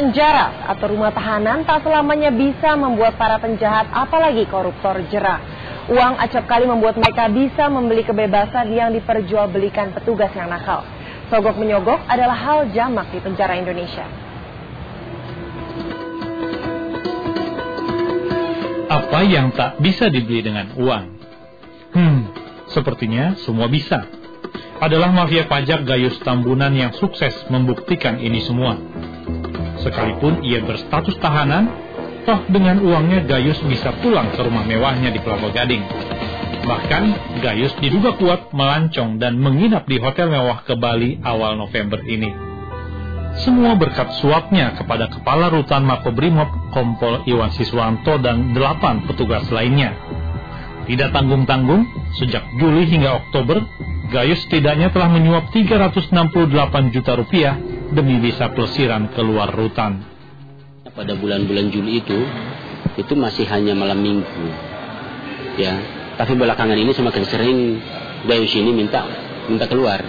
Penjara atau rumah tahanan tak selamanya bisa membuat para penjahat apalagi koruptor jerah. Uang acap kali membuat mereka bisa membeli kebebasan yang diperjualbelikan petugas yang nakal. Sogok menyogok adalah hal jamak di penjara Indonesia. Apa yang tak bisa dibeli dengan uang? Hmm, sepertinya semua bisa. Adalah mafia pajak Gayus Tambunan yang sukses membuktikan ini semua. Sekalipun ia berstatus tahanan, toh dengan uangnya Gayus bisa pulang ke rumah mewahnya di Kelapa Gading. Bahkan, Gayus diduga kuat melancong dan menginap di hotel mewah ke Bali awal November ini. Semua berkat suapnya kepada Kepala Rutan Makobrimob Kompol Iwan Siswanto dan delapan petugas lainnya. Tidak tanggung-tanggung, sejak Juli hingga Oktober, Gayus setidaknya telah menyuap 368 juta rupiah demi bisa pelesiran keluar rutan. Pada bulan-bulan Juli itu, itu masih hanya malam minggu. Ya, tapi belakangan ini semakin sering Gayus ini minta minta keluar.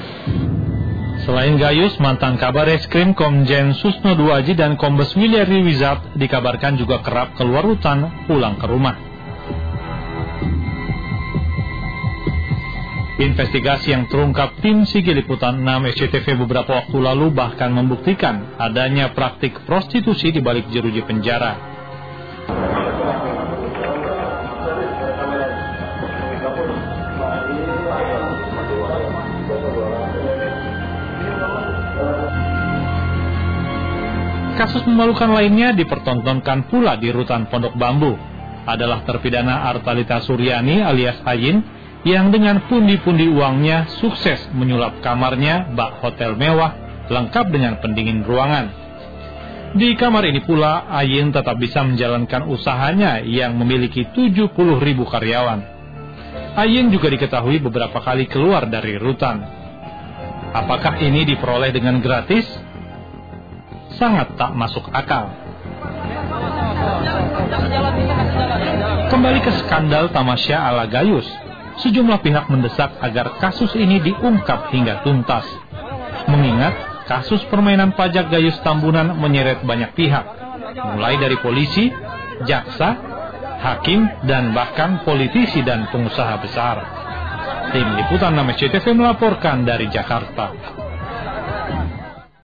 Selain Gayus, mantan kabar eskrim Komjen Susno Duaji dan Kombes Miliari Wizard dikabarkan juga kerap keluar rutan pulang ke rumah. Investigasi yang terungkap tim Sigi Liputan 6 SCTV beberapa waktu lalu bahkan membuktikan adanya praktik prostitusi di balik jeruji penjara. Kasus memalukan lainnya dipertontonkan pula di rutan Pondok Bambu. Adalah terpidana Artalita Suryani alias Ayin yang dengan pundi-pundi uangnya sukses menyulap kamarnya bak hotel mewah lengkap dengan pendingin ruangan. Di kamar ini pula Ayin tetap bisa menjalankan usahanya yang memiliki 70 ribu karyawan. Ayin juga diketahui beberapa kali keluar dari rutan. Apakah ini diperoleh dengan gratis? sangat tak masuk akal. Kembali ke skandal Tamasya ala Gayus, sejumlah pihak mendesak agar kasus ini diungkap hingga tuntas. Mengingat kasus permainan pajak Gayus Tambunan menyeret banyak pihak, mulai dari polisi, jaksa, hakim, dan bahkan politisi dan pengusaha besar. Tim Liputan 6 CTV melaporkan dari Jakarta.